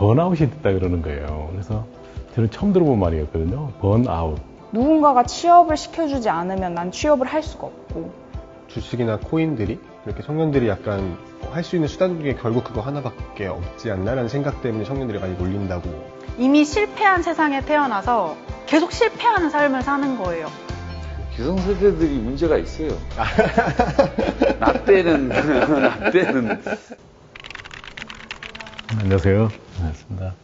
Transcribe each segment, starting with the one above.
번아웃이 됐다 그러는 거예요. 그래서 저는 처음 들어본 말이었거든요. 번아웃. 누군가가 취업을 시켜주지 않으면 난 취업을 할 수가 없고 주식이나 코인들이 이렇게 청년들이 약간 할 수 있는 수단 중에 결국 그거 하나밖에 없지 않나라는 생각 때문에 청년들이 많이 몰린다고. 이미 실패한 세상에 태어나서 계속 실패하는 삶을 사는 거예요. 기성세대들이 문제가 있어요. 나 때는, 나 때는. 안녕하세요. 반갑습니다.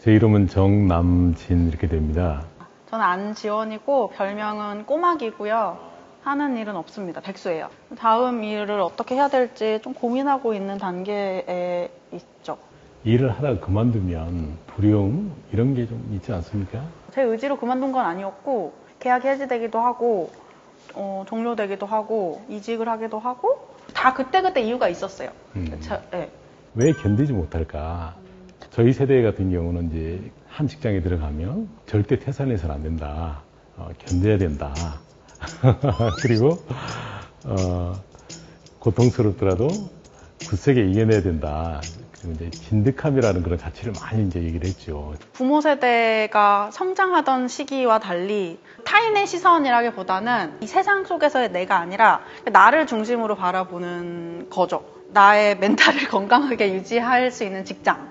제 이름은 정남진 이렇게 됩니다. 저는 안지원이고 별명은 꼬막이고요. 하는 일은 없습니다. 백수예요. 다음 일을 어떻게 해야 될지 좀 고민하고 있는 단계에 있죠. 일을 하다가 그만두면 두려움 이런 게 좀 있지 않습니까? 제 의지로 그만둔 건 아니었고 계약이 해지되기도 하고 어, 종료되기도 하고 이직을 하기도 하고 다 그때그때 이유가 있었어요. 음. 저- 네. 왜 견디지 못할까? 저희 세대 같은 경우는 이제 한 직장에 들어가면 절대 퇴사해서는 안 된다. 어, 견뎌야 된다. 그리고 어, 고통스럽더라도 굳세게 이겨내야 된다. 그리고 이제 진득함이라는 그런 가치를 많이 이제 얘기를 했죠. 부모 세대가 성장하던 시기와 달리 타인의 시선이라기보다는 이 세상 속에서의 내가 아니라 나를 중심으로 바라보는 거죠. 나의 멘탈을 건강하게 유지할 수 있는 직장.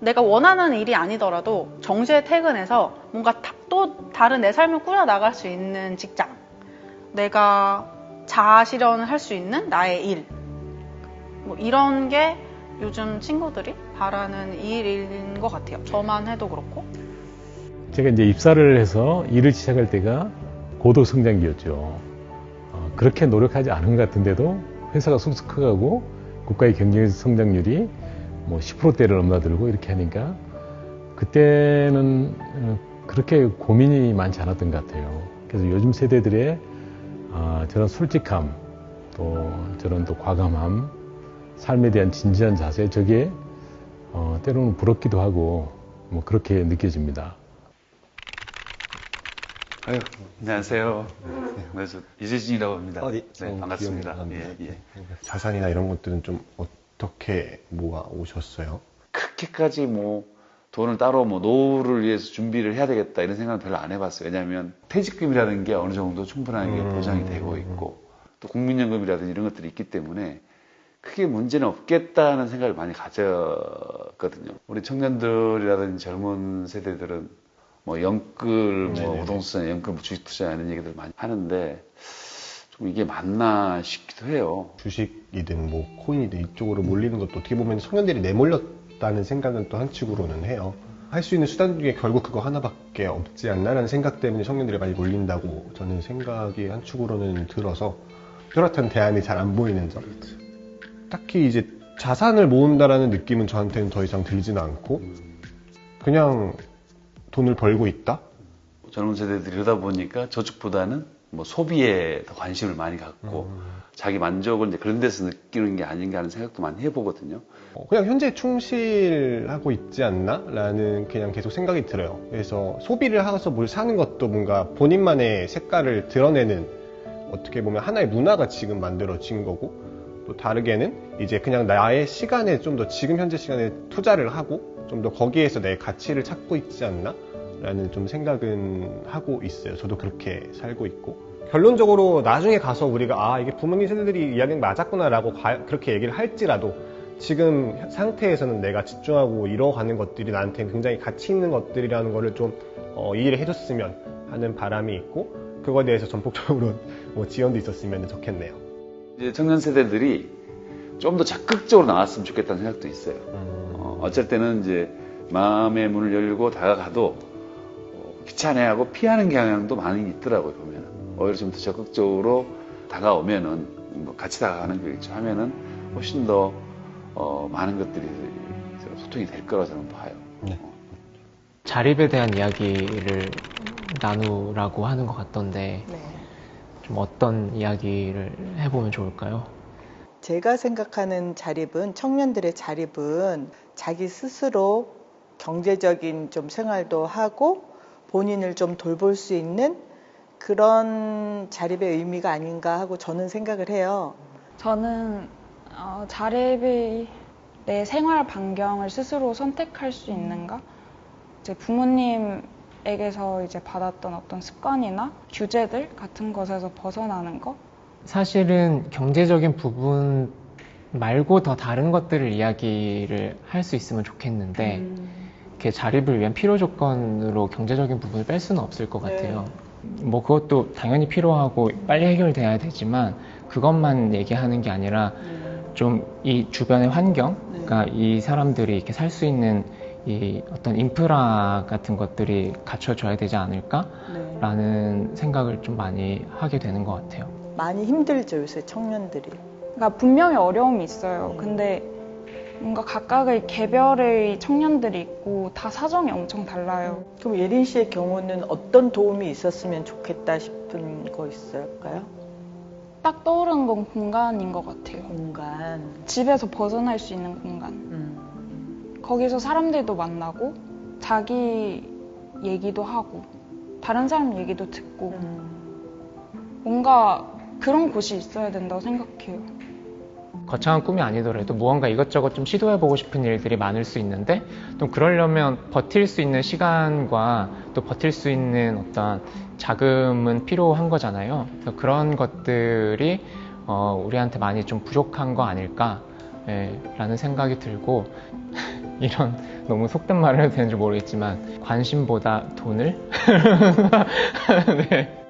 내가 원하는 일이 아니더라도 정시에 퇴근해서 뭔가 다- 또 다른 내 삶을 꾸려나갈 수 있는 직장. 내가 자아 실현을 할 수 있는 나의 일. 뭐 이런 게 요즘 친구들이 바라는 일인 것 같아요. 저만 해도 그렇고. 제가 이제 입사를 해서 일을 시작할 때가 고도 성장기였죠. 어, 그렇게 노력하지 않은 것 같은데도 회사가 커가고 국가의 경제 성장률이 뭐 10%대를 넘나들고 이렇게 하니까 그때는 어, 그렇게 고민이 많지 않았던 것 같아요. 그래서 요즘 세대들의 아, 저런 솔직함 또 저런 또 과감함 삶에 대한 진지한 자세 저게 어, 때로는 부럽기도 하고 뭐 그렇게 느껴집니다. 아유, 안녕하세요. 네, 그래서 이재진이라고 합니다. 어, 예. 네, 어, 반갑습니다. 예. 예. 자산이나 이런 것들은 좀 어떻게 모아 오셨어요? 그렇게까지 뭐 돈을 따로 뭐 노후를 위해서 준비를 해야 되겠다 이런 생각은 별로 안 해봤어요. 왜냐하면 퇴직금이라는 게 어느 정도 충분하게 음. 보장이 되고 있고 또 국민연금이라든지 이런 것들이 있기 때문에 크게 문제는 없겠다는 생각을 많이 가졌거든요. 우리 청년들이라든지 젊은 세대들은 뭐 영끌, 뭐. 부동산, 영끌, 뭐 주식 투자 이런 얘기들 많이 하는데 좀 이게 맞나 싶기도 해요. 주식이든 뭐 코인이든 이쪽으로 몰리는 것도 어떻게 보면 청년들이 내몰렸다는 생각은 또 한측으로는 해요. 할 수 있는 수단 중에 결국 그거 하나밖에 없지 않나라는 생각 때문에 청년들이 많이 몰린다고 저는 생각이 한축으로는 들어서 뚜렷한 대안이 잘 안 보이는 점. 딱히 이제 자산을 모은다라는 느낌은 저한테는 더 이상 들지는 않고 그냥 돈을 벌고 있다? 젊은 세대들이 이러다 보니까 저축보다는 뭐 소비에 더 관심을 많이 갖고 음. 자기 만족을 이제 그런 데서 느끼는 게 아닌가 하는 생각도 많이 해보거든요. 어, 그냥 현재 충실하고 있지 않나? 라는 그냥 계속 생각이 들어요. 그래서 소비를 하서 뭘 사는 것도 뭔가 본인만의 색깔을 드러내는 어떻게 보면 하나의 문화가 지금 만들어진 거고 또 다르게는 이제 그냥 나의 시간에 좀 더 지금 현재 시간에 투자를 하고 좀 더 거기에서 내 가치를 찾고 있지 않나? 라는 좀 생각은 하고 있어요. 저도 그렇게 살고 있고. 결론적으로 나중에 가서 우리가 아, 이게 부모님 세대들이 이야기는 맞았구나라고 가- 그렇게 얘기를 할지라도 지금 상태에서는 내가 집중하고 이뤄가는 것들이 나한테 굉장히 가치 있는 것들이라는 거를 좀 어, 이해를 해줬으면 하는 바람이 있고 그거에 대해서 전폭적으로 뭐 지원도 있었으면 좋겠네요. 이제 청년 세대들이 좀 더 적극적으로 나왔으면 좋겠다는 생각도 있어요. 어, 어쩔 때는 이제 마음의 문을 열고 다가가도 어, 귀찮아하고 피하는 경향도 많이 있더라고요 보면은 오히려 좀 더 적극적으로 다가오면은 뭐 같이 다가가는 거겠죠 하면은 훨씬 더 어, 많은 것들이 소통이 될 거라고 저는 봐요. 네. 어. 자립에 대한 이야기를 나누라고 하는 것 같던데 네. 좀 어떤 이야기를 해보면 좋을까요? 제가 생각하는 자립은 청년들의 자립은 자기 스스로 경제적인 좀 생활도 하고 본인을 좀 돌볼 수 있는 그런 자립의 의미가 아닌가 하고 저는 생각을 해요. 저는 어, 자립이 내 생활 반경을 스스로 선택할 수 있는가? 이제 부모님에게서 이제 받았던 어떤 습관이나 규제들 같은 것에서 벗어나는 거? 사실은 경제적인 부분 말고 더 다른 것들을 이야기를 할 수 있으면 좋겠는데 이렇게 자립을 위한 필요 조건으로 경제적인 부분을 뺄 수는 없을 것 같아요. 뭐 그것도 당연히 필요하고 빨리 해결돼야 되지만 그것만 얘기하는 게 아니라 좀이 주변의 환경, 그러니까 이 사람들이 이렇게 살 수 있는 이 어떤 인프라 같은 것들이 갖춰져야 되지 않을까라는 생각을 좀 많이 하게 되는 것 같아요. 많이 힘들죠 요새 청년들이. 그러니까 분명히 어려움이 있어요. 근데 뭔가 각각의 개별의 청년들이 있고 다 사정이 엄청 달라요. 그럼 예린 씨의 경우는 어떤 도움이 있었으면 좋겠다 싶은 거 있을까요? 딱 떠오르는 건 공간인 것 같아요. 공간. 집에서 벗어날 수 있는 공간. 음. 거기서 사람들도 만나고 자기 얘기도 하고 다른 사람 얘기도 듣고 음. 뭔가 그런 곳이 있어야 된다고 생각해요. 거창한 꿈이 아니더라도 무언가 이것저것 좀 시도해보고 싶은 일들이 많을 수 있는데 또 그러려면 버틸 수 있는 시간과 또 버틸 수 있는 어떤 자금은 필요한 거잖아요. 그래서 그런 것들이 어, 우리한테 많이 좀 부족한 거 아닐까 예, 라는 생각이 들고 이런 너무 속된 말을 해도 되는지 모르겠지만 관심보다 돈을 네.